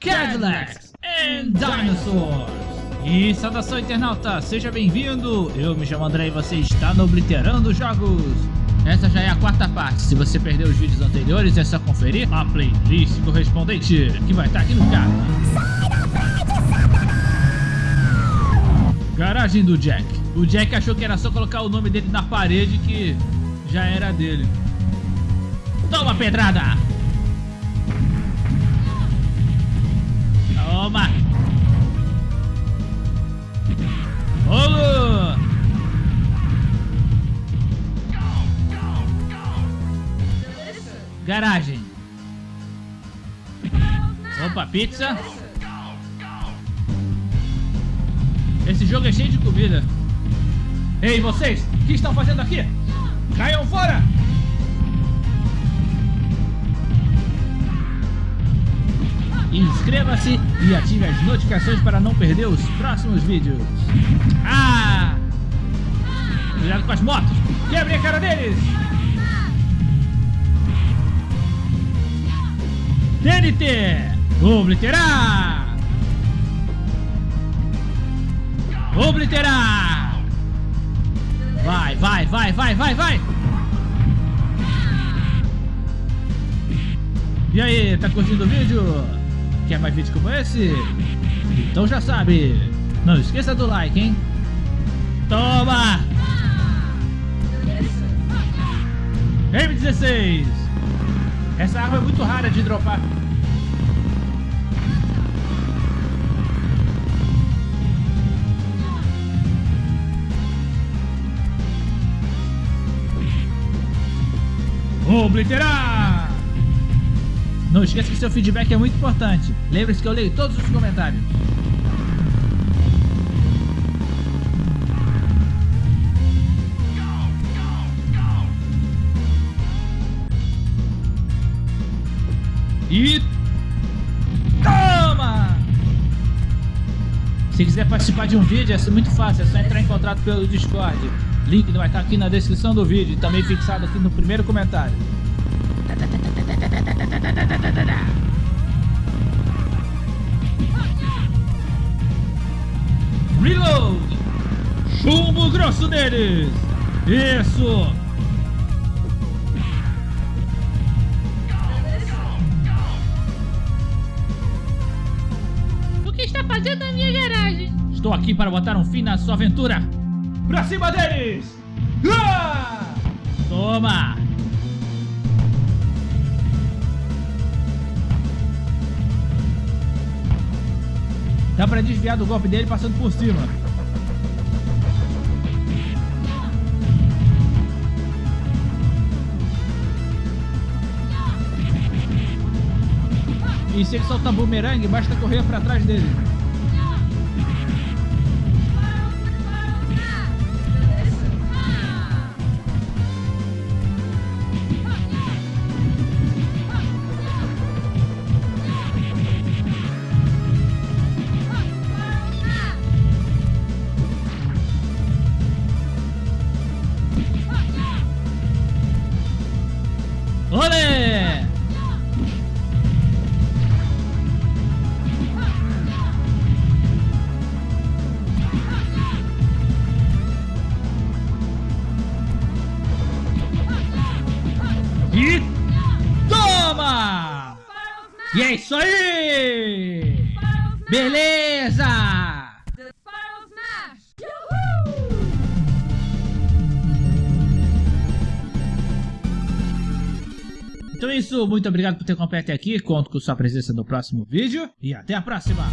Cadillacs and Dinosaurs. E saudação internauta, seja bem-vindo! Eu me chamo André e você está no Obliterando Jogos. Essa já é a quarta parte, se você perdeu os vídeos anteriores é só conferir a playlist correspondente, que vai estar aqui no card. Garagem do Jack. O Jack achou que era só colocar o nome dele na parede que já era dele. Toma pedrada! Garagem. Opa, pizza. Esse jogo é cheio de comida. Ei, vocês! O que estão fazendo aqui? Caiam fora! Inscreva-se e ative as notificações para não perder os próximos vídeos. Ah! Cuidado com as motos! Quebre a cara deles! TNT! Obliterar! Obliterar! Vai, vai, vai, vai, vai, vai! E aí, tá curtindo o vídeo? Quer mais vídeos como esse? Então já sabe, não esqueça do like, hein? Toma! M16! Essa arma é muito rara de dropar. Obliterar! Não esqueça que seu feedback é muito importante. Lembre-se que eu leio todos os comentários. E toma! Se quiser participar de um vídeo, é muito fácil, é só entrar em contato pelo Discord. Link vai estar aqui na descrição do vídeo e também fixado aqui no primeiro comentário. Reload! Chumbo grosso deles! Isso! Fazendo na minha garagem? Estou aqui para botar um fim na sua aventura! Pra cima deles! Ah! Toma! Dá pra desviar do golpe dele passando por cima. E se ele soltar bumerangue, basta correr pra trás dele. E toma! E é isso aí! Beleza! Então é isso, muito obrigado por ter acompanhado até aqui, conto com sua presença no próximo vídeo e até a próxima!